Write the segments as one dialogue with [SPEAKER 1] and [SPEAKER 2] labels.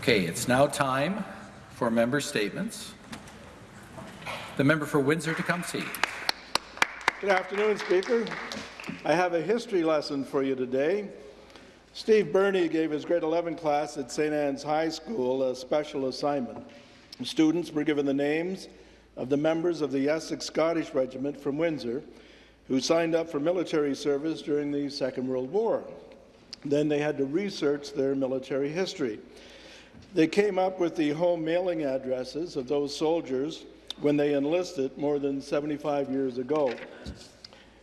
[SPEAKER 1] Okay, it's now time for member statements. The member for Windsor-Tecumseh.
[SPEAKER 2] Good afternoon, Speaker. I have a history lesson for you today. Steve Burney gave his grade 11 class at St. Anne's High School a special assignment. Students were given the names of the members of the Essex Scottish Regiment from Windsor who signed up for military service during the Second World War. Then they had to research their military history. They came up with the home mailing addresses of those soldiers when they enlisted more than 75 years ago.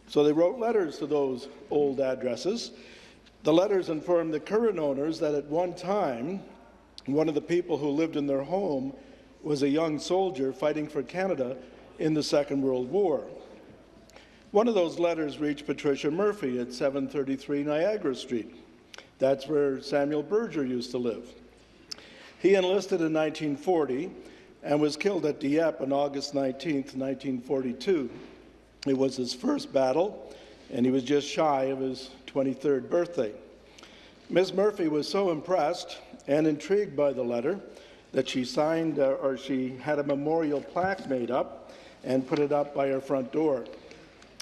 [SPEAKER 2] So they wrote letters to those old addresses. The letters informed the current owners that at one time, one of the people who lived in their home was a young soldier fighting for Canada in the Second World War. One of those letters reached Patricia Murphy at 733 Niagara Street. That's where Samuel Berger used to live. He enlisted in 1940 and was killed at Dieppe on August 19, 1942. It was his first battle, and he was just shy of his 23rd birthday. Ms. Murphy was so impressed and intrigued by the letter that she signed, uh, or she had a memorial plaque made up and put it up by her front door.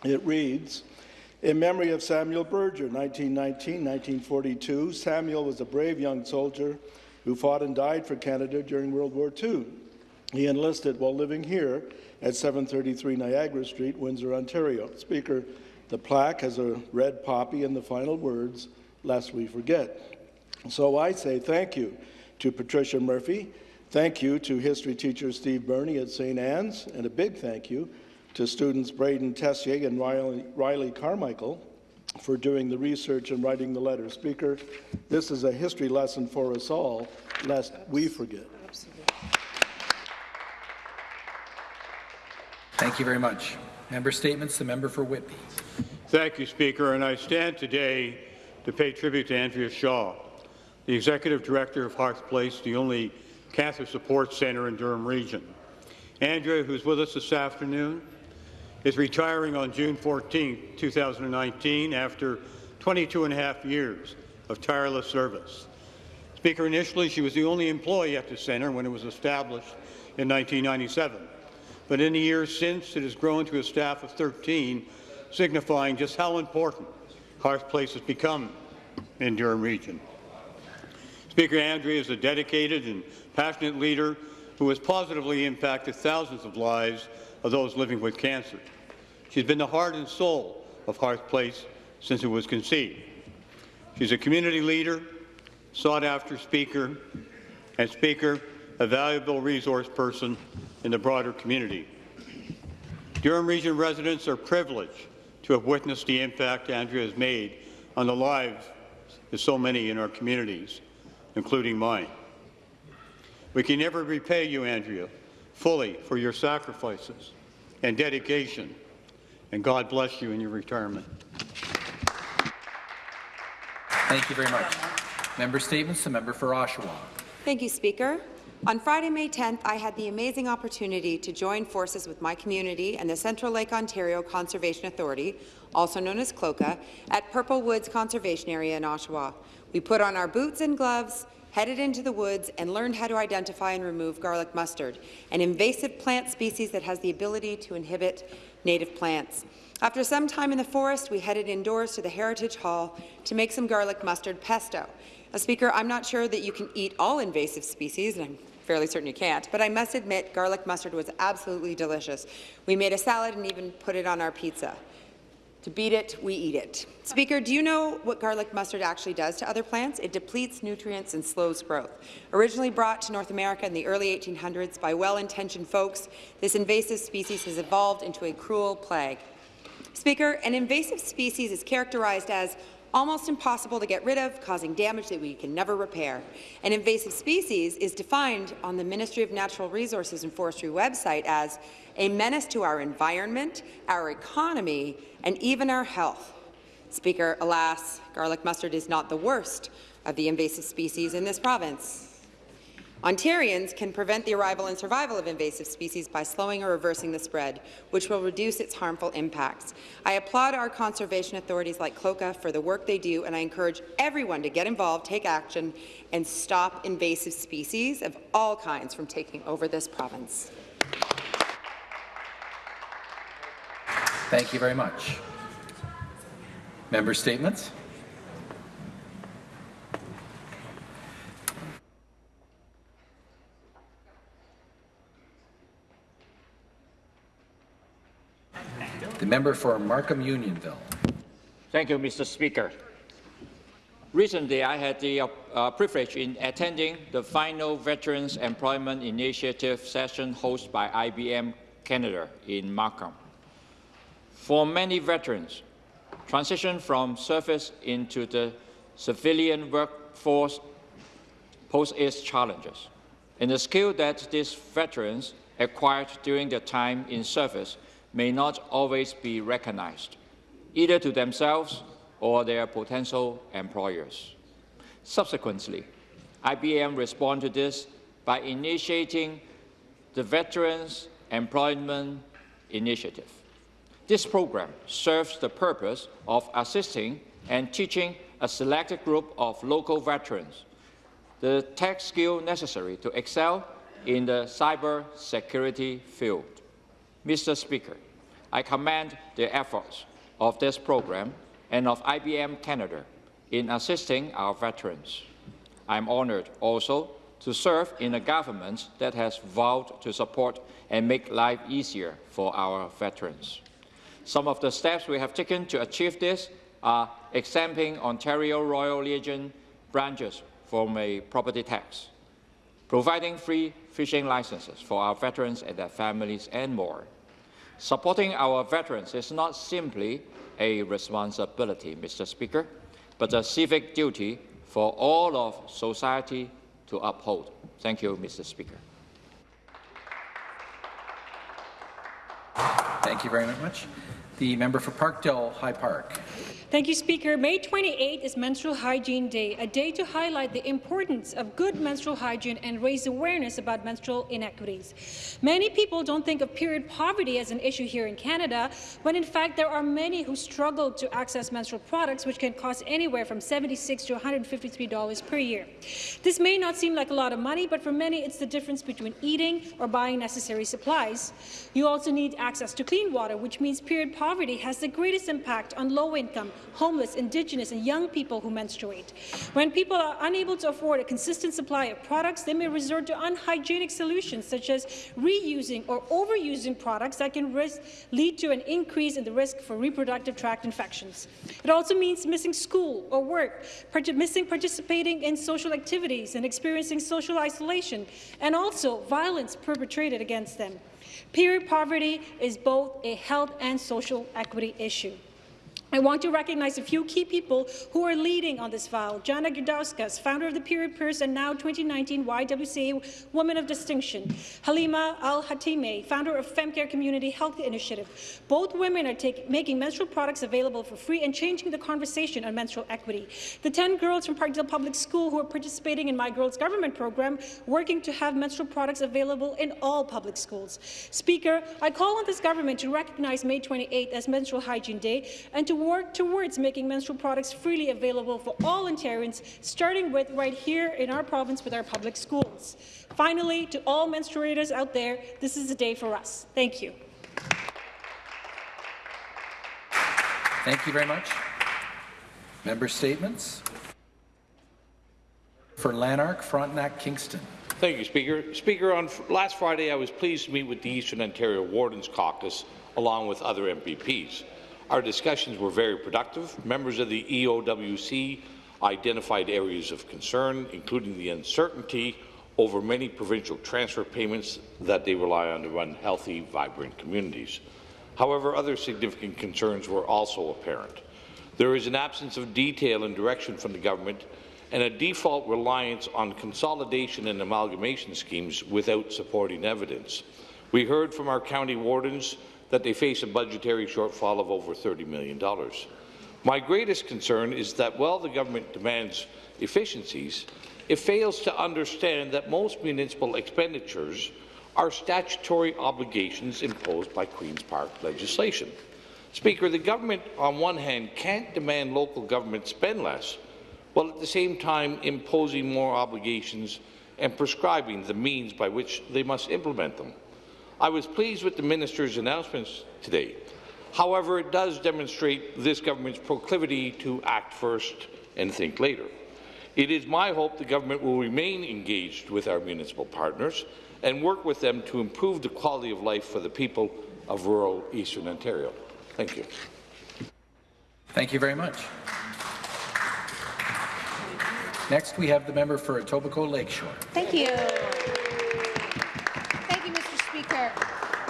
[SPEAKER 2] It reads, in memory of Samuel Berger, 1919-1942, Samuel was a brave young soldier who fought and died for Canada during World War II. He enlisted while living here at 733 Niagara Street, Windsor, Ontario. Speaker, the plaque has a red poppy and the final words, lest we forget. So I say thank you to Patricia Murphy, thank you to history teacher Steve Burney at St. Anne's, and a big thank you to students Braden Tessier and Riley, Riley Carmichael for doing the research and writing the letter. Speaker, this is a history lesson for us all, lest we forget.
[SPEAKER 1] Thank you very much. Member statements, the member for Whitby.
[SPEAKER 3] Thank you, Speaker, and I stand today to pay tribute to Andrea Shaw, the Executive Director of Hearth Place, the only cancer support centre in Durham Region. Andrea, who's with us this afternoon, is retiring on June 14, 2019, after 22 and a half years of tireless service. Speaker, initially she was the only employee at the centre when it was established in 1997 but in the years since, it has grown to a staff of 13, signifying just how important Hearth Place has become in Durham Region. Speaker Andrea is a dedicated and passionate leader who has positively impacted thousands of lives of those living with cancer. She's been the heart and soul of Hearth Place since it was conceived. She's a community leader, sought-after speaker, and speaker, a valuable resource person in the broader community. Durham Region residents are privileged to have witnessed the impact Andrea has made on the lives of so many in our communities, including mine. We can never repay you, Andrea, fully for your sacrifices and dedication, and God bless you in your retirement.
[SPEAKER 1] Thank you very much. Member statements, the member for Oshawa.
[SPEAKER 4] Thank you, Speaker. On Friday, May 10th, I had the amazing opportunity to join forces with my community and the Central Lake Ontario Conservation Authority, also known as CLOCA, at Purple Woods Conservation Area in Oshawa. We put on our boots and gloves, headed into the woods, and learned how to identify and remove garlic mustard, an invasive plant species that has the ability to inhibit native plants. After some time in the forest, we headed indoors to the Heritage Hall to make some garlic mustard pesto. Now, Speaker, I'm not sure that you can eat all invasive species, and I'm fairly certain you can't, but I must admit garlic mustard was absolutely delicious. We made a salad and even put it on our pizza. To beat it, we eat it. Speaker, do you know what garlic mustard actually does to other plants? It depletes nutrients and slows growth. Originally brought to North America in the early 1800s by well-intentioned folks, this invasive species has evolved into a cruel plague. Speaker, an invasive species is characterized as almost impossible to get rid of, causing damage that we can never repair. An invasive species is defined on the Ministry of Natural Resources and Forestry website as a menace to our environment, our economy, and even our health. Speaker, alas, garlic mustard is not the worst of the invasive species in this province. Ontarians can prevent the arrival and survival of invasive species by slowing or reversing the spread, which will reduce its harmful impacts. I applaud our conservation authorities like CLOCA for the work they do, and I encourage everyone to get involved, take action, and stop invasive species of all kinds from taking over this province.
[SPEAKER 1] Thank you very much. Member statements? The member for Markham Unionville.
[SPEAKER 5] Thank you, Mr. Speaker. Recently, I had the uh, privilege in attending the final Veterans Employment Initiative session hosted by IBM Canada in Markham. For many veterans, transition from service into the civilian workforce poses its challenges, and the skill that these veterans acquired during their time in service may not always be recognized, either to themselves or their potential employers. Subsequently, IBM responded to this by initiating the Veterans Employment Initiative. This program serves the purpose of assisting and teaching a selected group of local veterans the tech skill necessary to excel in the cyber security field. Mr. Speaker, I commend the efforts of this program and of IBM Canada in assisting our veterans. I'm honored also to serve in a government that has vowed to support and make life easier for our veterans. Some of the steps we have taken to achieve this are exempting Ontario Royal Legion branches from a property tax, providing free fishing licenses for our veterans and their families, and more. Supporting our veterans is not simply a responsibility, Mr. Speaker, but a civic duty for all of society to uphold. Thank you, Mr. Speaker.
[SPEAKER 1] Thank you very much. The member for Parkdale High Park.
[SPEAKER 6] Thank you, Speaker. May 28 is Menstrual Hygiene Day, a day to highlight the importance of good menstrual hygiene and raise awareness about menstrual inequities. Many people don't think of period poverty as an issue here in Canada, when in fact there are many who struggle to access menstrual products, which can cost anywhere from 76 to $153 per year. This may not seem like a lot of money, but for many it's the difference between eating or buying necessary supplies. You also need access to clean water, which means period poverty has the greatest impact on low-income, homeless, Indigenous, and young people who menstruate. When people are unable to afford a consistent supply of products, they may resort to unhygienic solutions such as reusing or overusing products that can risk, lead to an increase in the risk for reproductive tract infections. It also means missing school or work, part missing participating in social activities and experiencing social isolation, and also violence perpetrated against them. Period poverty is both a health and social equity issue. I want to recognize a few key people who are leading on this file. Jana Girdauskas, founder of the Period Purse and now 2019 YWCA Woman of Distinction. Halima Al-Hatime, founder of FemCare Community Health Initiative. Both women are take, making menstrual products available for free and changing the conversation on menstrual equity. The 10 girls from Parkdale Public School who are participating in My Girls Government program, working to have menstrual products available in all public schools. Speaker, I call on this government to recognize May 28 as Menstrual Hygiene Day and to work towards making menstrual products freely available for all Ontarians, starting with right here in our province with our public schools. Finally, to all menstruators out there, this is a day for us. Thank you.
[SPEAKER 1] Thank you very much. Member statements. For Lanark, Frontenac, Kingston.
[SPEAKER 7] Thank you, Speaker. Speaker, on last Friday, I was pleased to meet with the Eastern Ontario Wardens Caucus along with other MPPs. Our discussions were very productive. Members of the EOWC identified areas of concern, including the uncertainty over many provincial transfer payments that they rely on to run healthy, vibrant communities. However, other significant concerns were also apparent. There is an absence of detail and direction from the government and a default reliance on consolidation and amalgamation schemes without supporting evidence. We heard from our county wardens that they face a budgetary shortfall of over $30 million. My greatest concern is that while the government demands efficiencies, it fails to understand that most municipal expenditures are statutory obligations imposed by Queen's Park legislation. Speaker, the government, on one hand, can't demand local government spend less, while at the same time imposing more obligations and prescribing the means by which they must implement them. I was pleased with the minister's announcements today. However, it does demonstrate this government's proclivity to act first and think later. It is my hope the government will remain engaged with our municipal partners and work with them to improve the quality of life for the people of rural Eastern Ontario. Thank you.
[SPEAKER 1] Thank you very much. Next, we have the member for Etobicoke Lakeshore.
[SPEAKER 8] Thank you.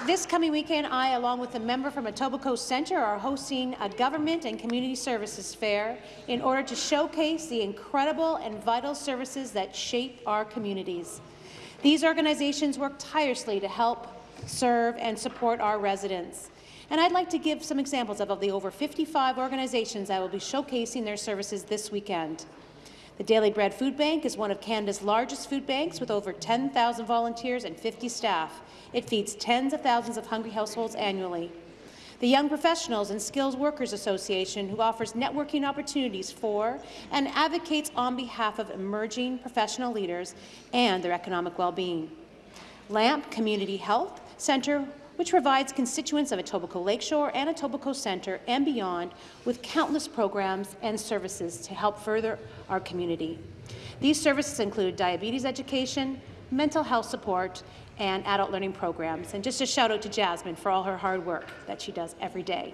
[SPEAKER 8] This coming weekend, I, along with a member from Etobicoke Centre, are hosting a government and community services fair in order to showcase the incredible and vital services that shape our communities. These organizations work tirelessly to help serve and support our residents. And I'd like to give some examples of, of the over 55 organizations that will be showcasing their services this weekend. The Daily Bread Food Bank is one of Canada's largest food banks with over 10,000 volunteers and 50 staff. It feeds tens of thousands of hungry households annually. The Young Professionals and Skills Workers Association, who offers networking opportunities for and advocates on behalf of emerging professional leaders and their economic well-being. LAMP Community Health Centre which provides constituents of Etobicoke Lakeshore and Etobicoke Centre and beyond with countless programs and services to help further our community. These services include diabetes education, mental health support, and adult learning programs. And just a shout out to Jasmine for all her hard work that she does every day.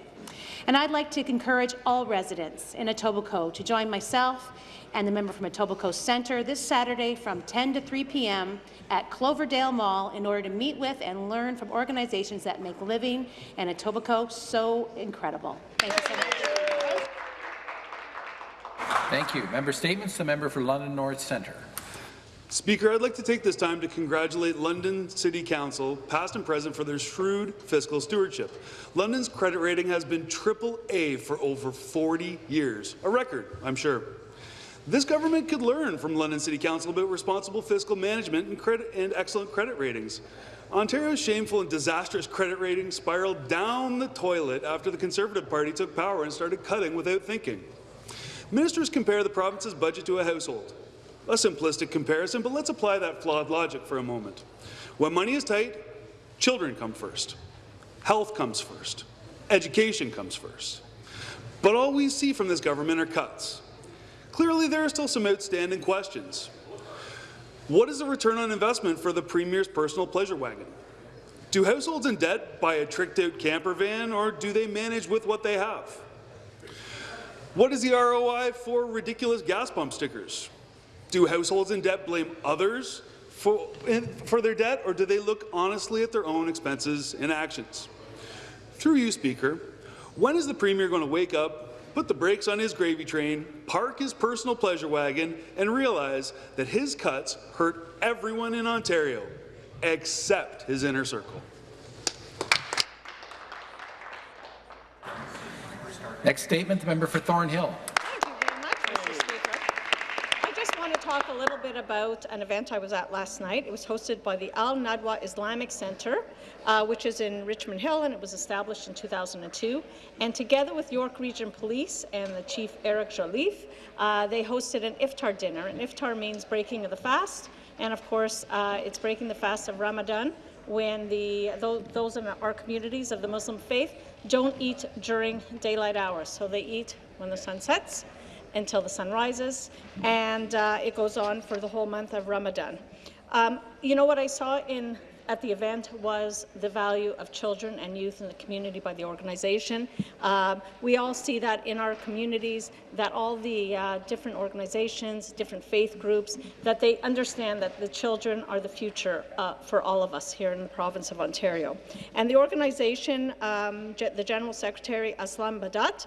[SPEAKER 8] And I'd like to encourage all residents in Etobicoke to join myself and the member from Etobicoke Centre this Saturday from 10 to 3 p.m. at Cloverdale Mall in order to meet with and learn from organizations that make living in Etobicoke so incredible. Thank you so much.
[SPEAKER 1] Thank you. Member statements. The member for London North Centre.
[SPEAKER 9] Speaker, I'd like to take this time to congratulate London City Council, past and present, for their shrewd fiscal stewardship. London's credit rating has been triple A for over 40 years, a record, I'm sure. This government could learn from London City Council about responsible fiscal management and, credit, and excellent credit ratings. Ontario's shameful and disastrous credit rating spiraled down the toilet after the Conservative Party took power and started cutting without thinking. Ministers compare the province's budget to a household. A simplistic comparison, but let's apply that flawed logic for a moment. When money is tight, children come first. Health comes first. Education comes first. But all we see from this government are cuts. Clearly, there are still some outstanding questions. What is the return on investment for the Premier's personal pleasure wagon? Do households in debt buy a tricked-out camper van, or do they manage with what they have? What is the ROI for ridiculous gas pump stickers? Do households in debt blame others for, for their debt, or do they look honestly at their own expenses and actions? Through you, Speaker, when is the Premier going to wake up put the brakes on his gravy train, park his personal pleasure wagon, and realize that his cuts hurt everyone in Ontario, except his inner circle.
[SPEAKER 1] Next statement, the member for Thornhill.
[SPEAKER 10] Thank you very much, Mr. Speaker. I just want to talk a little bit about an event I was at last night. It was hosted by the Al Nadwa Islamic Center, uh, which is in Richmond Hill, and it was established in 2002. And together with York Region Police and the Chief Eric Jolliffe, uh, they hosted an iftar dinner. And iftar means breaking of the fast, and of course, uh, it's breaking the fast of Ramadan when the those in our communities of the Muslim faith don't eat during daylight hours. So they eat when the sun sets until the sun rises, and uh, it goes on for the whole month of Ramadan. Um, you know what I saw in at the event was the value of children and youth in the community by the organization. Uh, we all see that in our communities, that all the uh, different organizations, different faith groups, that they understand that the children are the future uh, for all of us here in the province of Ontario. And the organization, um, the General Secretary, Aslam Badat,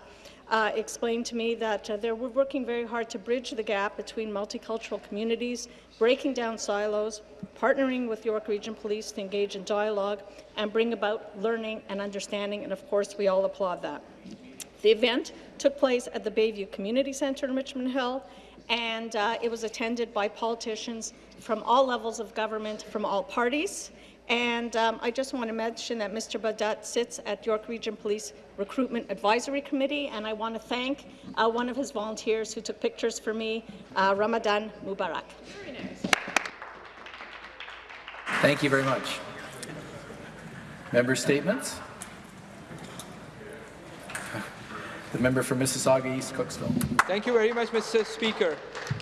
[SPEAKER 10] uh, explained to me that uh, they're working very hard to bridge the gap between multicultural communities, breaking down silos, partnering with York Region Police to engage in dialogue and bring about learning and understanding, and of course we all applaud that. The event took place at the Bayview Community Centre in Richmond Hill, and uh, it was attended by politicians from all levels of government, from all parties. And um, I just want to mention that Mr. Badat sits at York Region Police Recruitment Advisory Committee, and I want to thank uh, one of his volunteers who took pictures for me, uh, Ramadan Mubarak.
[SPEAKER 1] Thank you very much. Member statements? The member for Mississauga East Cooksville.
[SPEAKER 11] Thank you very much, Mr. Speaker.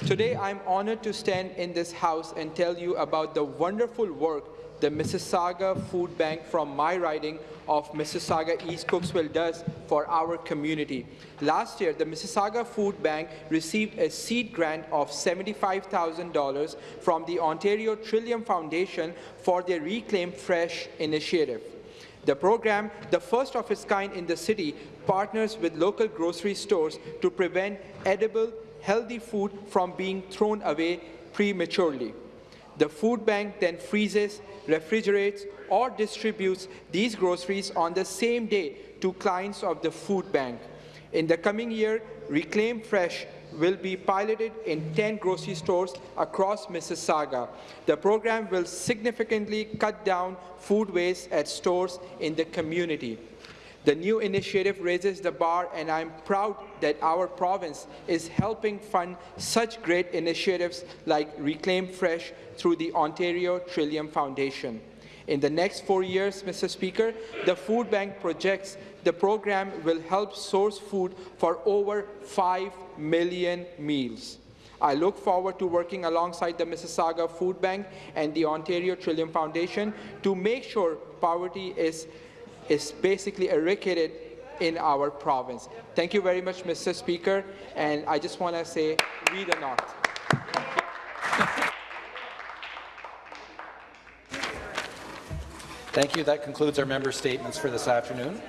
[SPEAKER 11] Today, I'm honored to stand in this House and tell you about the wonderful work the Mississauga Food Bank from my riding of Mississauga East Cooksville does for our community. Last year, the Mississauga Food Bank received a seed grant of $75,000 from the Ontario Trillium Foundation for their Reclaim Fresh initiative. The program, the first of its kind in the city, partners with local grocery stores to prevent edible, healthy food from being thrown away prematurely. The food bank then freezes, refrigerates, or distributes these groceries on the same day to clients of the food bank. In the coming year, Reclaim Fresh will be piloted in 10 grocery stores across Mississauga. The program will significantly cut down food waste at stores in the community. The new initiative raises the bar, and I'm proud that our province is helping fund such great initiatives like Reclaim Fresh through the Ontario Trillium Foundation. In the next four years, Mr. Speaker, the Food Bank projects the program will help source food for over 5 million meals. I look forward to working alongside the Mississauga Food Bank and the Ontario Trillium Foundation to make sure poverty is, is basically eradicated in our province. Thank you very much, Mr. Speaker, and I just want to say, read or not.
[SPEAKER 1] Thank you. That concludes our member statements for this afternoon.